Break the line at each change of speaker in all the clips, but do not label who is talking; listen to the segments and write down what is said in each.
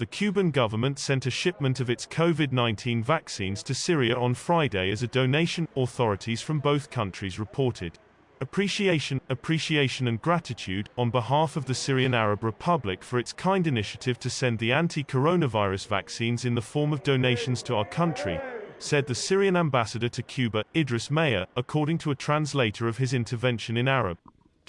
The Cuban government sent a shipment of its COVID-19 vaccines to Syria on Friday as a donation, authorities from both countries reported. Appreciation, appreciation and gratitude, on behalf of the Syrian Arab Republic for its kind initiative to send the anti-coronavirus vaccines in the form of donations to our country, said the Syrian ambassador to Cuba, Idris Mayer, according to a translator of his intervention in Arab.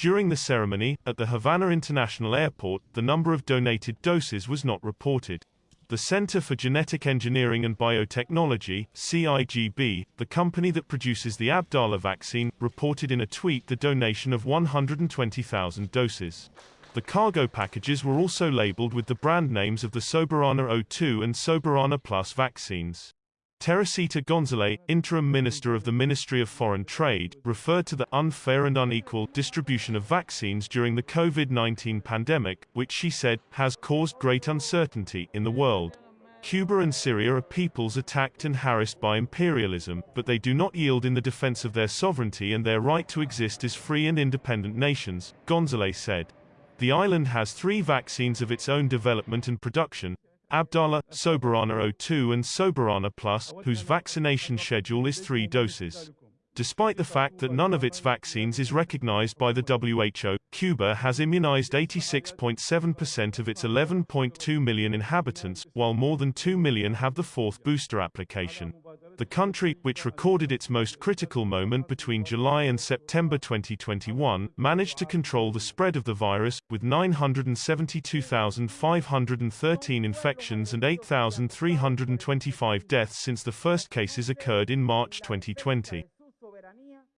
During the ceremony, at the Havana International Airport, the number of donated doses was not reported. The Center for Genetic Engineering and Biotechnology, CIGB, the company that produces the Abdala vaccine, reported in a tweet the donation of 120,000 doses. The cargo packages were also labeled with the brand names of the Soberana 02 and Soberana Plus vaccines. Teresita Gonzalez, interim minister of the Ministry of Foreign Trade, referred to the unfair and unequal distribution of vaccines during the COVID-19 pandemic, which she said has caused great uncertainty in the world. Cuba and Syria are peoples attacked and harassed by imperialism, but they do not yield in the defense of their sovereignty and their right to exist as free and independent nations, Gonzalez said. The island has three vaccines of its own development and production, Abdala, Soberana 02 and Soberana Plus, whose vaccination schedule is three doses. Despite the fact that none of its vaccines is recognized by the WHO, Cuba has immunized 86.7% of its 11.2 million inhabitants, while more than 2 million have the fourth booster application. The country, which recorded its most critical moment between July and September 2021, managed to control the spread of the virus, with 972,513 infections and 8,325 deaths since the first cases occurred in March 2020.